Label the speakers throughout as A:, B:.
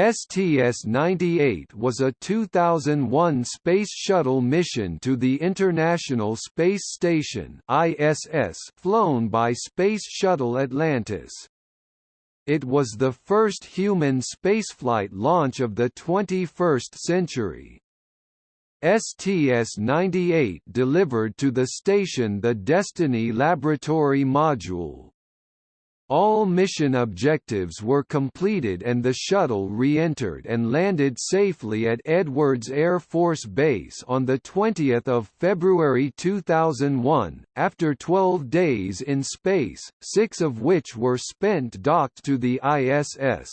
A: STS-98 was a 2001 Space Shuttle mission to the International Space Station ISS flown by Space Shuttle Atlantis. It was the first human spaceflight launch of the 21st century. STS-98 delivered to the station the Destiny Laboratory Module. All mission objectives were completed and the shuttle re-entered and landed safely at Edwards Air Force Base on 20 February 2001, after 12 days in space, six of which were spent docked to the ISS.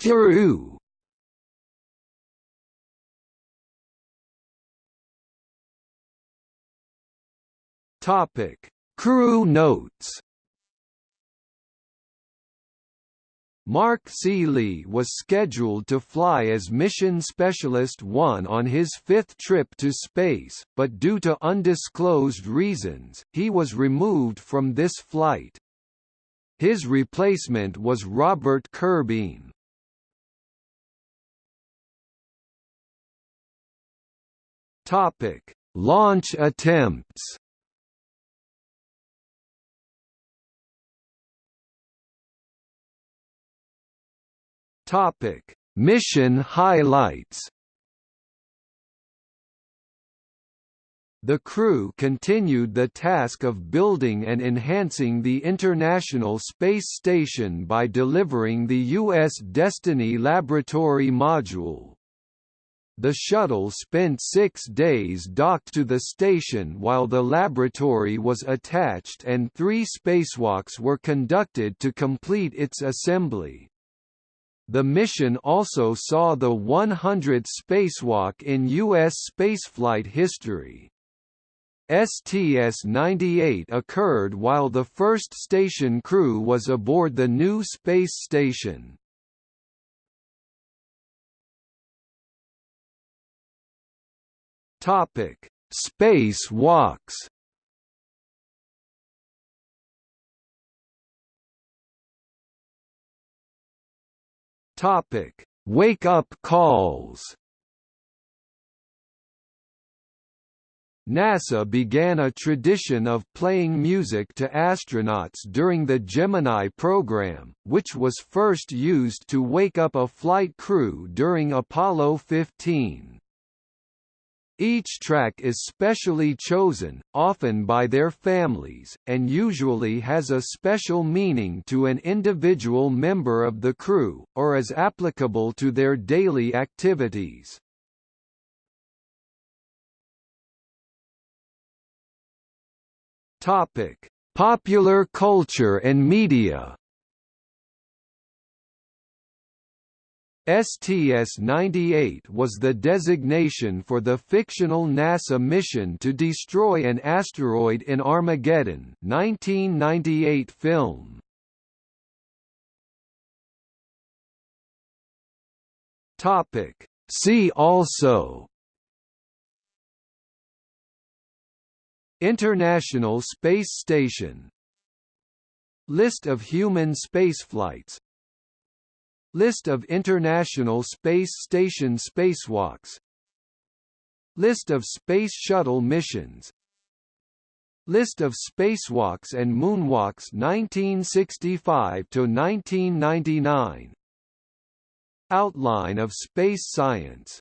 A: Kourou Topic: Crew notes. Mark C. Lee was scheduled to fly as Mission Specialist 1 on his fifth trip to space, but due to undisclosed reasons, he was removed from this flight. His replacement was Robert Curbeam. Topic: Launch attempts. Topic: Mission highlights. The crew continued the task of building and enhancing the International Space Station by delivering the U.S. Destiny Laboratory Module. The shuttle spent six days docked to the station while the laboratory was attached and three spacewalks were conducted to complete its assembly. The mission also saw the 100th spacewalk in U.S. spaceflight history. STS-98 occurred while the first station crew was aboard the new space station. Topic: Space walks. Topic: Wake up calls. NASA began a tradition of playing music to astronauts during the Gemini program, which was first used to wake up a flight crew during Apollo 15. Each track is specially chosen, often by their families, and usually has a special meaning to an individual member of the crew, or is applicable to their daily activities. Popular culture and media STS-98 was the designation for the fictional NASA mission to destroy an asteroid in Armageddon 1998 film. See also. International Space Station. List of human spaceflights List of International Space Station spacewalks. List of Space Shuttle missions. List of spacewalks and moonwalks 1965 to 1999 Outline of space science